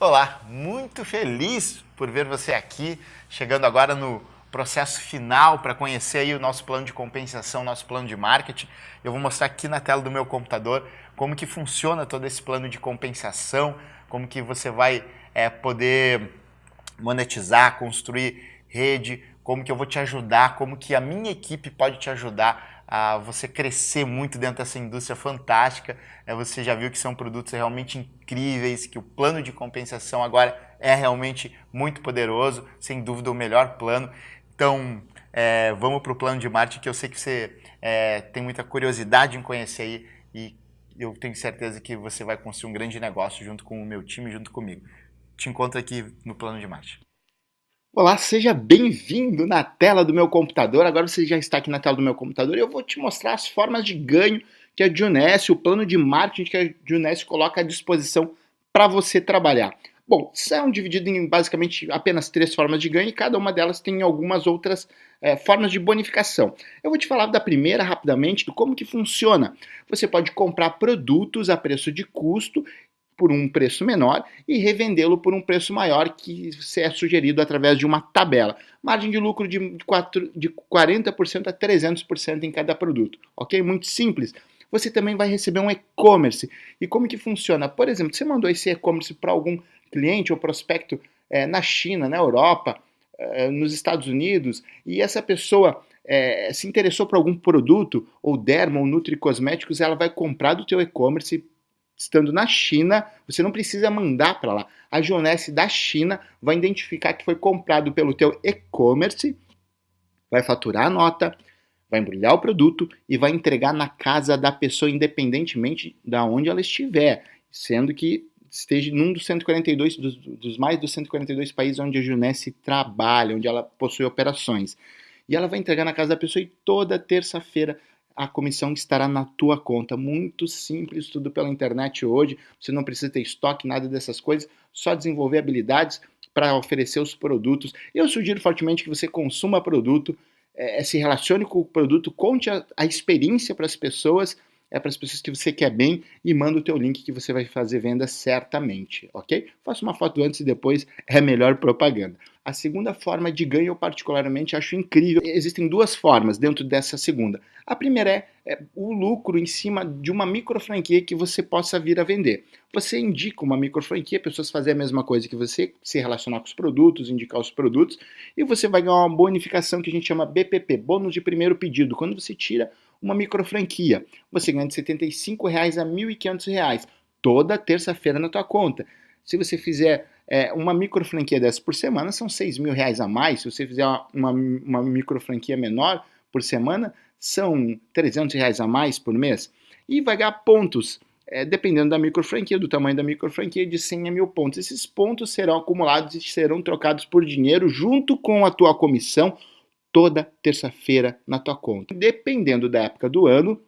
Olá, muito feliz por ver você aqui, chegando agora no processo final para conhecer aí o nosso plano de compensação, nosso plano de marketing. Eu vou mostrar aqui na tela do meu computador como que funciona todo esse plano de compensação, como que você vai é, poder monetizar, construir rede, como que eu vou te ajudar, como que a minha equipe pode te ajudar a você crescer muito dentro dessa indústria fantástica. É, você já viu que são produtos realmente incríveis, que o plano de compensação agora é realmente muito poderoso, sem dúvida o melhor plano. Então, é, vamos para o plano de marketing que eu sei que você é, tem muita curiosidade em conhecer aí e eu tenho certeza que você vai construir um grande negócio junto com o meu time, junto comigo. Te encontro aqui no plano de marketing. Olá, seja bem-vindo na tela do meu computador. Agora você já está aqui na tela do meu computador e eu vou te mostrar as formas de ganho que a Juness, o plano de marketing que a Juness coloca à disposição para você trabalhar. Bom, são divididos em basicamente apenas três formas de ganho e cada uma delas tem algumas outras é, formas de bonificação. Eu vou te falar da primeira rapidamente, do como que funciona. Você pode comprar produtos a preço de custo por um preço menor e revendê-lo por um preço maior que é sugerido através de uma tabela. Margem de lucro de, 4, de 40% a 300% em cada produto, ok? Muito simples. Você também vai receber um e-commerce. E como que funciona? Por exemplo, você mandou esse e-commerce para algum cliente ou prospecto é, na China, na Europa, é, nos Estados Unidos, e essa pessoa é, se interessou por algum produto, ou derma ou nutri cosméticos, ela vai comprar do teu e-commerce estando na China, você não precisa mandar para lá. A Gionesse da China vai identificar que foi comprado pelo teu e-commerce, vai faturar a nota, vai embrulhar o produto e vai entregar na casa da pessoa, independentemente da onde ela estiver, sendo que esteja num dos 142 dos, dos mais dos 142 países onde a Junesse trabalha, onde ela possui operações. E ela vai entregar na casa da pessoa e toda terça-feira a comissão estará na tua conta. Muito simples, tudo pela internet hoje. Você não precisa ter estoque, nada dessas coisas, só desenvolver habilidades para oferecer os produtos. Eu sugiro fortemente que você consuma produto, é, se relacione com o produto, conte a, a experiência para as pessoas é para as pessoas que você quer bem e manda o teu link que você vai fazer venda certamente, ok? Faça uma foto antes e depois, é melhor propaganda. A segunda forma de ganho eu particularmente acho incrível. Existem duas formas dentro dessa segunda. A primeira é, é o lucro em cima de uma micro franquia que você possa vir a vender. Você indica uma micro franquia, pessoas fazem a mesma coisa que você, se relacionar com os produtos, indicar os produtos, e você vai ganhar uma bonificação que a gente chama BPP, bônus de primeiro pedido. Quando você tira uma micro franquia. Você ganha de 75 reais a R$ 1.500 toda terça-feira na tua conta. Se você fizer é, uma micro franquia dessa por semana, são R$ mil reais a mais. Se você fizer uma, uma micro franquia menor por semana, são 300 reais a mais por mês. E vai ganhar pontos, é, dependendo da micro franquia, do tamanho da micro franquia, de 100 a mil pontos. Esses pontos serão acumulados e serão trocados por dinheiro junto com a tua comissão toda terça-feira na tua conta. Dependendo da época do ano,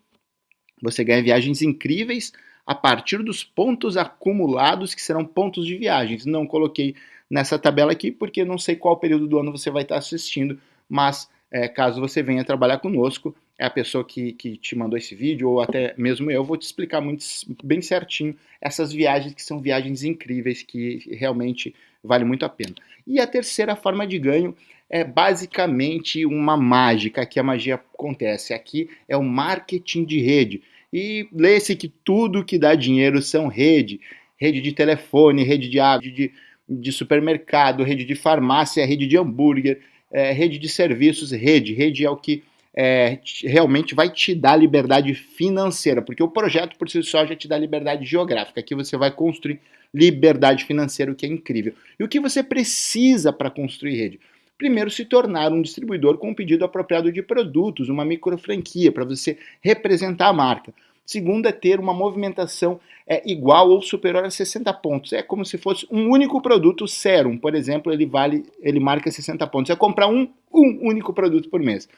você ganha viagens incríveis a partir dos pontos acumulados, que serão pontos de viagens. Não coloquei nessa tabela aqui, porque não sei qual período do ano você vai estar assistindo, mas é, caso você venha trabalhar conosco, é a pessoa que, que te mandou esse vídeo, ou até mesmo eu, vou te explicar muito, bem certinho essas viagens que são viagens incríveis, que realmente vale muito a pena. E a terceira forma de ganho é basicamente uma mágica, que a magia acontece. Aqui é o marketing de rede. E lê-se que tudo que dá dinheiro são rede. Rede de telefone, rede de água, de, de supermercado, rede de farmácia, rede de hambúrguer, é, rede de serviços, rede. Rede é o que é, realmente vai te dar liberdade financeira, porque o projeto por si só já te dá liberdade geográfica. Aqui você vai construir liberdade financeira, o que é incrível. E o que você precisa para construir rede? Primeiro, se tornar um distribuidor com um pedido apropriado de produtos, uma micro franquia, para você representar a marca. Segundo é ter uma movimentação é, igual ou superior a 60 pontos. É como se fosse um único produto Serum, por exemplo, ele vale, ele marca 60 pontos. É comprar um, um único produto por mês.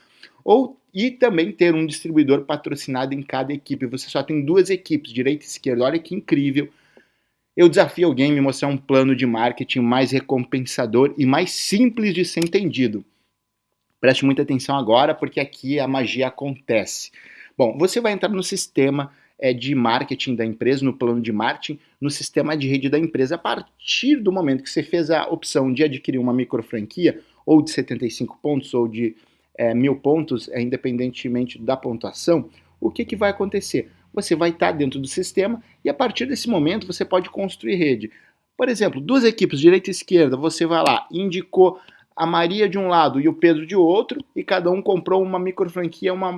Ou e também ter um distribuidor patrocinado em cada equipe. Você só tem duas equipes, direita e esquerda. Olha que incrível. Eu desafio alguém a me mostrar um plano de marketing mais recompensador e mais simples de ser entendido. Preste muita atenção agora, porque aqui a magia acontece. Bom, você vai entrar no sistema é, de marketing da empresa, no plano de marketing, no sistema de rede da empresa. A partir do momento que você fez a opção de adquirir uma micro franquia, ou de 75 pontos, ou de é, mil pontos, é, independentemente da pontuação, o que, que vai acontecer? Você vai estar dentro do sistema e a partir desse momento você pode construir rede. Por exemplo, duas equipes, direita e esquerda, você vai lá, indicou a Maria de um lado e o Pedro de outro, e cada um comprou uma micro franquia, uma,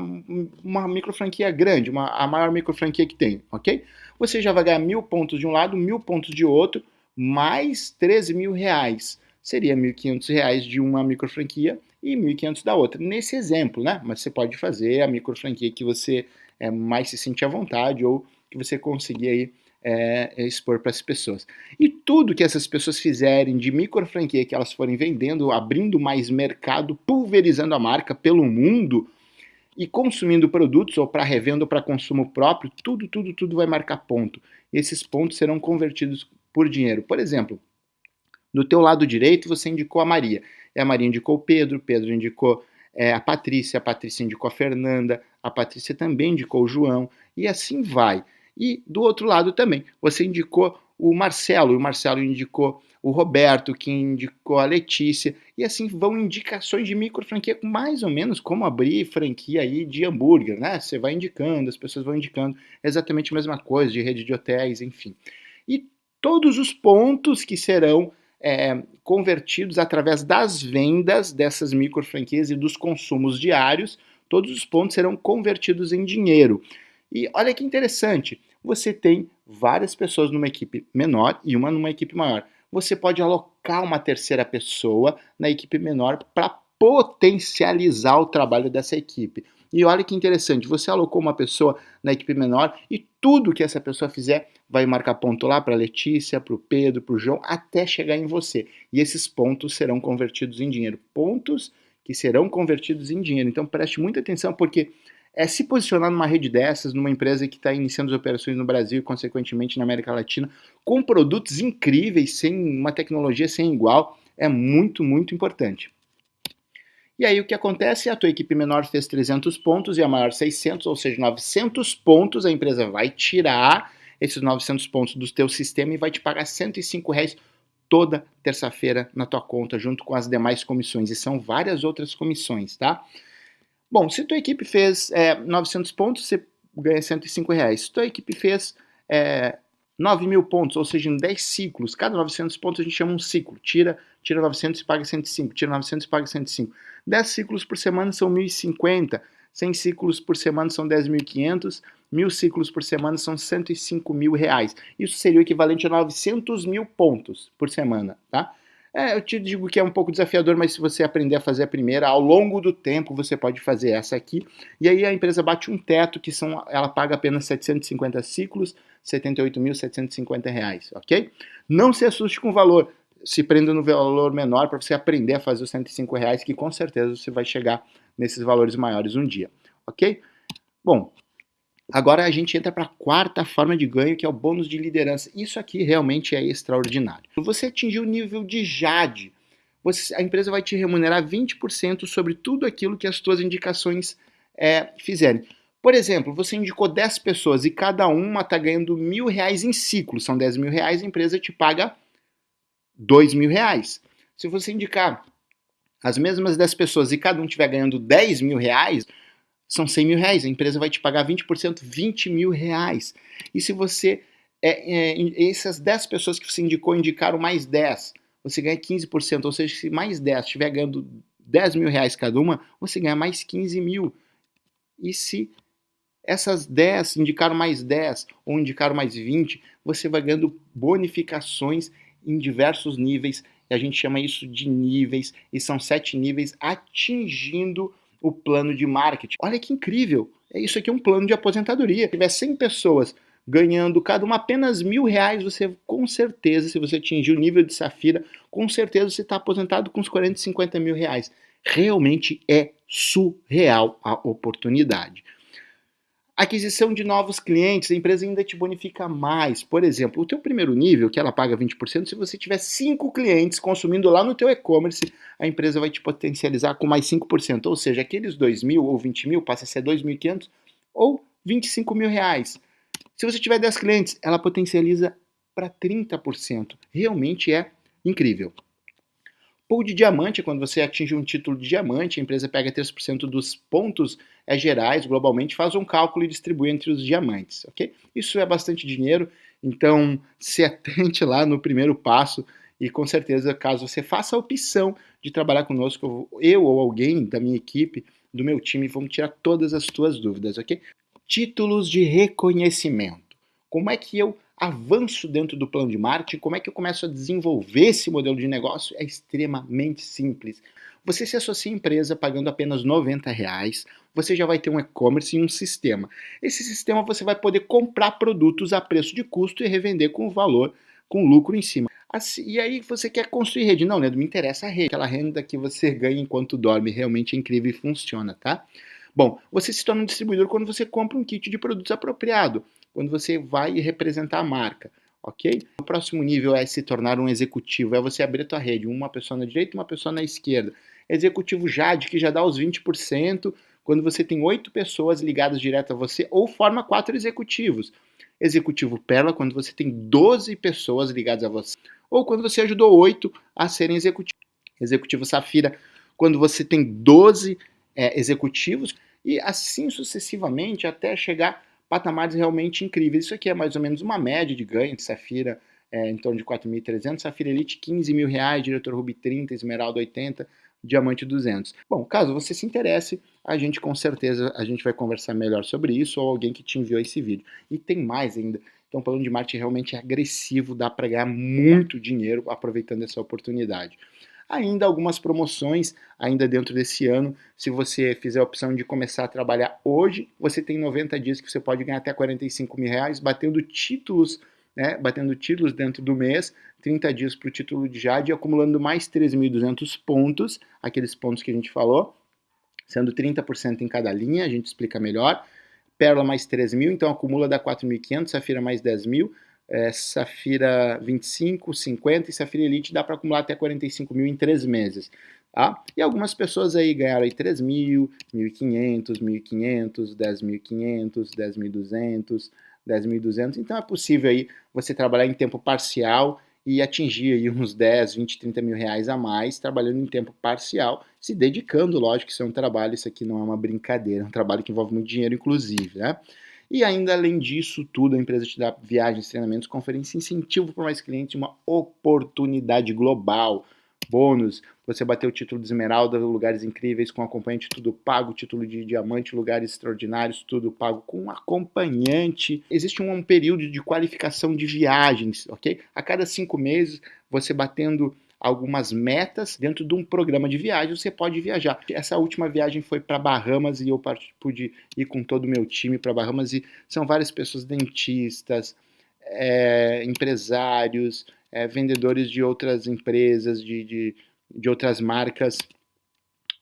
uma micro franquia grande, uma, a maior micro franquia que tem, ok? Você já vai ganhar mil pontos de um lado, mil pontos de outro, mais 13 mil reais. Seria 1.500 reais de uma micro franquia e 1.500 da outra. Nesse exemplo, né? Mas você pode fazer a micro franquia que você é, mais se sente à vontade ou que você conseguir aí é expor para as pessoas. E tudo que essas pessoas fizerem de micro franquia que elas forem vendendo, abrindo mais mercado, pulverizando a marca pelo mundo e consumindo produtos ou para revenda ou para consumo próprio, tudo, tudo, tudo vai marcar ponto. E esses pontos serão convertidos por dinheiro. Por exemplo, do teu lado direito você indicou a Maria. E a Maria indicou o Pedro, Pedro indicou é, a Patrícia, a Patrícia indicou a Fernanda, a Patrícia também indicou o João, e assim vai. E do outro lado também, você indicou o Marcelo, e o Marcelo indicou o Roberto, que indicou a Letícia, e assim vão indicações de micro franquia, mais ou menos como abrir franquia aí de hambúrguer, né? Você vai indicando, as pessoas vão indicando exatamente a mesma coisa, de rede de hotéis, enfim. E todos os pontos que serão é, convertidos através das vendas dessas micro franquias e dos consumos diários, todos os pontos serão convertidos em dinheiro. E olha que interessante, você tem várias pessoas numa equipe menor e uma numa equipe maior. Você pode alocar uma terceira pessoa na equipe menor para potencializar o trabalho dessa equipe. E olha que interessante, você alocou uma pessoa na equipe menor e tudo que essa pessoa fizer vai marcar ponto lá para Letícia, para o Pedro, para o João, até chegar em você. E esses pontos serão convertidos em dinheiro. Pontos que serão convertidos em dinheiro. Então preste muita atenção porque é se posicionar numa rede dessas, numa empresa que está iniciando as operações no Brasil e, consequentemente, na América Latina, com produtos incríveis, sem uma tecnologia sem igual, é muito, muito importante. E aí o que acontece? A tua equipe menor fez 300 pontos e a maior 600, ou seja, 900 pontos, a empresa vai tirar esses 900 pontos do teu sistema e vai te pagar 105 reais toda terça-feira na tua conta, junto com as demais comissões. E são várias outras comissões, tá? Bom, se tua equipe fez é, 900 pontos, você ganha 105 reais. Se tua equipe fez é, 9 mil pontos, ou seja, em 10 ciclos, cada 900 pontos a gente chama um ciclo. Tira, tira 900 e paga 105, tira 900 e paga 105. 10 ciclos por semana são 1.050, 100 ciclos por semana são 10.500, mil ciclos por semana são 105 mil reais. Isso seria o equivalente a 900 mil pontos por semana, tá? É, eu te digo que é um pouco desafiador, mas se você aprender a fazer a primeira, ao longo do tempo você pode fazer essa aqui. E aí a empresa bate um teto que são, ela paga apenas 750 ciclos, 78.750 reais, ok? Não se assuste com o valor, se prenda no valor menor para você aprender a fazer os 105 reais, que com certeza você vai chegar nesses valores maiores um dia, ok? Bom, Agora a gente entra para a quarta forma de ganho, que é o bônus de liderança. Isso aqui realmente é extraordinário. Você atingir o nível de JADE, você, a empresa vai te remunerar 20% sobre tudo aquilo que as suas indicações é, fizerem. Por exemplo, você indicou 10 pessoas e cada uma está ganhando mil reais em ciclo, são 10 mil reais, a empresa te paga 2 mil reais. Se você indicar as mesmas 10 pessoas e cada um estiver ganhando 10 mil reais, são 100 mil reais. A empresa vai te pagar 20%, 20 mil reais. E se você, é, é, essas 10 pessoas que você indicou, indicaram mais 10, você ganha 15%. Ou seja, se mais 10 estiver ganhando 10 mil reais cada uma, você ganha mais 15 mil. E se essas 10 indicaram mais 10 ou indicaram mais 20, você vai ganhando bonificações em diversos níveis. E a gente chama isso de níveis, e são sete níveis atingindo o plano de marketing. Olha que incrível! É isso aqui é um plano de aposentadoria. Se tiver 100 pessoas ganhando cada uma apenas mil reais, você com certeza, se você atingir o nível de Safira, com certeza você está aposentado com uns 40, 50 mil reais. Realmente é surreal a oportunidade. Aquisição de novos clientes, a empresa ainda te bonifica mais. Por exemplo, o teu primeiro nível, que ela paga 20%, se você tiver 5 clientes consumindo lá no teu e-commerce, a empresa vai te potencializar com mais 5%. Ou seja, aqueles 2 mil ou 20 mil passa a ser 2.500 ou 25 mil reais. Se você tiver 10 clientes, ela potencializa para 30%. Realmente é incrível. Pool de diamante, quando você atinge um título de diamante, a empresa pega 3% dos pontos é, gerais, globalmente, faz um cálculo e distribui entre os diamantes, ok? Isso é bastante dinheiro, então se atente lá no primeiro passo e com certeza, caso você faça a opção de trabalhar conosco, eu ou alguém da minha equipe, do meu time, vamos tirar todas as suas dúvidas, ok? Títulos de reconhecimento. Como é que eu avanço dentro do plano de marketing, como é que eu começo a desenvolver esse modelo de negócio? É extremamente simples. Você se associa à empresa pagando apenas 90 reais, você já vai ter um e-commerce e um sistema. Esse sistema você vai poder comprar produtos a preço de custo e revender com valor, com lucro em cima. Assim, e aí você quer construir rede? Não, Leandro, me interessa a rede. Aquela renda que você ganha enquanto dorme realmente é incrível e funciona, tá? Bom, você se torna um distribuidor quando você compra um kit de produtos apropriado quando você vai representar a marca, ok? O próximo nível é se tornar um executivo, é você abrir a tua rede, uma pessoa na direita uma pessoa na esquerda. Executivo Jade, que já dá os 20%, quando você tem oito pessoas ligadas direto a você, ou forma quatro executivos. Executivo Perla, quando você tem 12 pessoas ligadas a você, ou quando você ajudou oito a serem executivos. Executivo Safira, quando você tem 12 é, executivos, e assim sucessivamente até chegar patamares realmente incríveis. Isso aqui é mais ou menos uma média de ganho de Safira, é, em torno de 4.300, Safira Elite 15 mil reais, Diretor Ruby 30, Esmeralda 80, Diamante 200. Bom, caso você se interesse, a gente com certeza a gente vai conversar melhor sobre isso ou alguém que te enviou esse vídeo. E tem mais ainda. Então, o plano de marketing realmente é agressivo, dá para ganhar muito dinheiro aproveitando essa oportunidade ainda algumas promoções ainda dentro desse ano. Se você fizer a opção de começar a trabalhar hoje, você tem 90 dias que você pode ganhar até 45 mil reais, batendo títulos, né, batendo títulos dentro do mês, 30 dias para o título de Jade, acumulando mais 3.200 pontos, aqueles pontos que a gente falou, sendo 30% em cada linha, a gente explica melhor. Pérola mais 3 mil, então acumula dá 4.500, Safira mais 10 mil, é, Safira 25, 50 e Safira Elite dá para acumular até 45 mil em três meses. Tá? E algumas pessoas aí ganharam aí 3 mil, 1.500, 1.500, 10.500, 10.200, 10.200. Então é possível aí você trabalhar em tempo parcial e atingir aí uns 10, 20, 30 mil reais a mais trabalhando em tempo parcial, se dedicando, lógico isso é um trabalho, isso aqui não é uma brincadeira, é um trabalho que envolve muito dinheiro, inclusive, né? E ainda além disso tudo, a empresa te dá viagens, treinamentos, conferências, incentivo para mais clientes, uma oportunidade global. Bônus, você bater o título de esmeralda, lugares incríveis com acompanhante, tudo pago, título de diamante, lugares extraordinários, tudo pago com acompanhante. Existe um, um período de qualificação de viagens, ok? A cada cinco meses, você batendo algumas metas dentro de um programa de viagem, você pode viajar. Essa última viagem foi para Bahamas e eu pude ir com todo o meu time para Bahamas e são várias pessoas dentistas, é, empresários, é, vendedores de outras empresas, de, de, de outras marcas,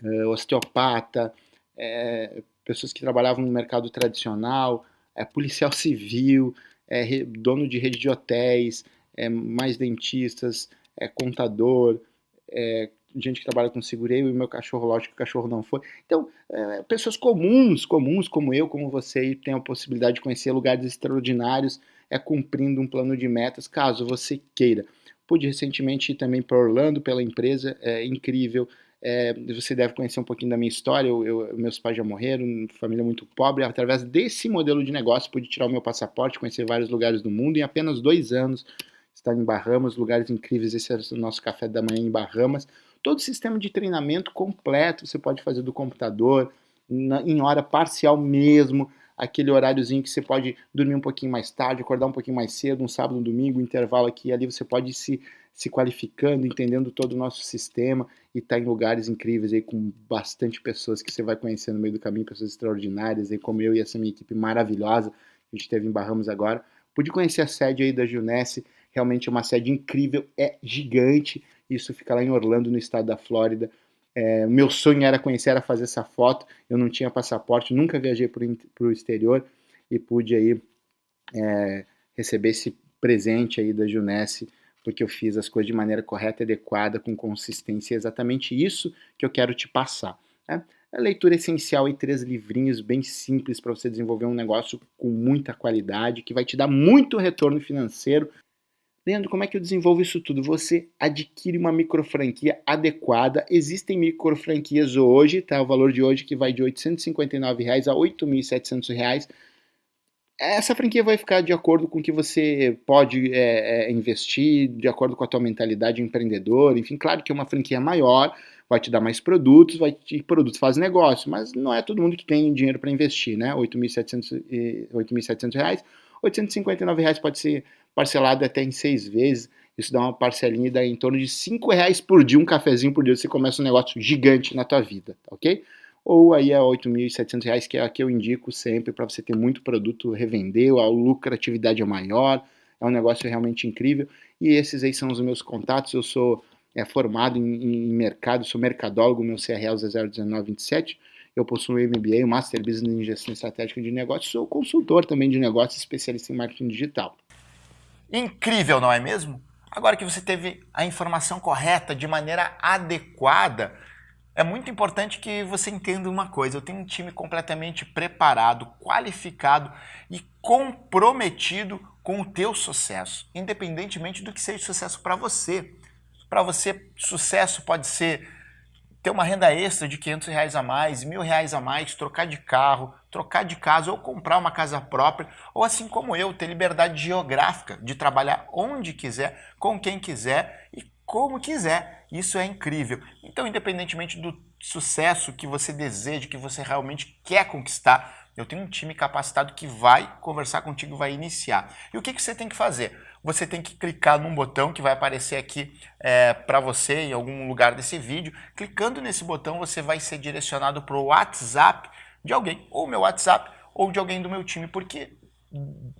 é, osteopata, é, pessoas que trabalhavam no mercado tradicional, é, policial civil, é, dono de rede de hotéis, mais dentistas, é contador, é, gente que trabalha com seguro, eu e meu cachorro, lógico o cachorro não foi. Então, é, pessoas comuns, comuns como eu, como você, e tem a possibilidade de conhecer lugares extraordinários, é cumprindo um plano de metas, caso você queira. Pude recentemente ir também para Orlando pela empresa, é incrível. É, você deve conhecer um pouquinho da minha história. Eu, eu, meus pais já morreram, família muito pobre. Através desse modelo de negócio, pude tirar o meu passaporte, conhecer vários lugares do mundo em apenas dois anos estar em Bahamas, lugares incríveis, esse é o nosso café da manhã em Bahamas. Todo o sistema de treinamento completo, você pode fazer do computador, na, em hora parcial mesmo, aquele horáriozinho que você pode dormir um pouquinho mais tarde, acordar um pouquinho mais cedo, um sábado, um domingo, um intervalo aqui ali, você pode se, se qualificando, entendendo todo o nosso sistema e estar tá em lugares incríveis aí com bastante pessoas que você vai conhecer no meio do caminho, pessoas extraordinárias aí como eu e essa minha equipe maravilhosa que a gente teve em Bahamas agora. Pude conhecer a sede aí da Junesse, realmente é uma sede incrível, é gigante. Isso fica lá em Orlando, no estado da Flórida. É, meu sonho era conhecer, era fazer essa foto. Eu não tinha passaporte, nunca viajei para o exterior e pude aí é, receber esse presente aí da Junesse, porque eu fiz as coisas de maneira correta, adequada, com consistência. É exatamente isso que eu quero te passar. Né? É leitura essencial e três livrinhos bem simples para você desenvolver um negócio com muita qualidade, que vai te dar muito retorno financeiro. Leandro, como é que eu desenvolvo isso tudo? Você adquire uma microfranquia adequada. Existem microfranquias hoje, tá? O valor de hoje que vai de 859 reais a 8.700 reais essa franquia vai ficar de acordo com o que você pode é, é, investir, de acordo com a tua mentalidade empreendedora. Enfim, claro que uma franquia maior vai te dar mais produtos, vai te, produtos faz negócio, mas não é todo mundo que tem dinheiro para investir, né? 8.700 reais, 859 reais pode ser parcelado até em seis vezes. Isso dá uma parcelinha dá em torno de cinco reais por dia, um cafezinho por dia. Você começa um negócio gigante na tua vida, tá ok? ou aí R$ 8.700, que é a que eu indico sempre para você ter muito produto revender, a lucratividade é maior, é um negócio realmente incrível. E esses aí são os meus contatos, eu sou é, formado em, em, mercado, sou mercadólogo, meu CRL é 01927, eu possuo um MBA, um Master Business em Gestão Estratégica de Negócios, sou consultor também de negócios, especialista em marketing digital. Incrível, não é mesmo? Agora que você teve a informação correta, de maneira adequada, é muito importante que você entenda uma coisa. Eu tenho um time completamente preparado, qualificado e comprometido com o teu sucesso, independentemente do que seja sucesso para você. Para você, sucesso pode ser ter uma renda extra de 500 reais a mais, mil reais a mais, trocar de carro, trocar de casa ou comprar uma casa própria, ou assim como eu, ter liberdade geográfica de trabalhar onde quiser, com quem quiser e como quiser. Isso é incrível. Então, independentemente do sucesso que você deseja, que você realmente quer conquistar, eu tenho um time capacitado que vai conversar contigo, vai iniciar. E o que, que você tem que fazer? Você tem que clicar num botão que vai aparecer aqui é, para você em algum lugar desse vídeo. Clicando nesse botão, você vai ser direcionado para o WhatsApp de alguém, ou meu WhatsApp, ou de alguém do meu time. Porque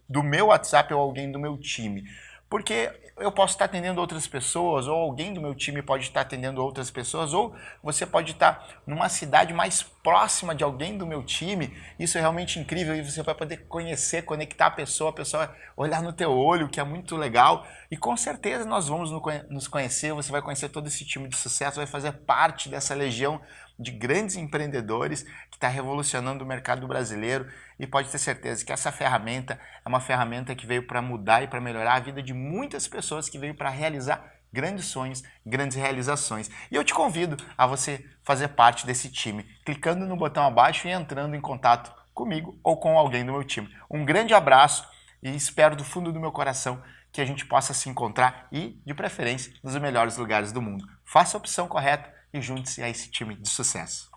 do meu WhatsApp ou alguém do meu time? Porque eu posso estar atendendo outras pessoas, ou alguém do meu time pode estar atendendo outras pessoas, ou você pode estar numa cidade mais próxima de alguém do meu time. Isso é realmente incrível e você vai poder conhecer, conectar a pessoa, a pessoa olhar no teu olho, que é muito legal. E com certeza nós vamos nos conhecer, você vai conhecer todo esse time de sucesso, vai fazer parte dessa legião de grandes empreendedores que está revolucionando o mercado brasileiro e pode ter certeza que essa ferramenta é uma ferramenta que veio para mudar e para melhorar a vida de muitas pessoas, que veio para realizar grandes sonhos, grandes realizações. E eu te convido a você fazer parte desse time, clicando no botão abaixo e entrando em contato comigo ou com alguém do meu time. Um grande abraço e espero do fundo do meu coração que a gente possa se encontrar e, de preferência, nos melhores lugares do mundo. Faça a opção correta e junte-se a esse time de sucesso.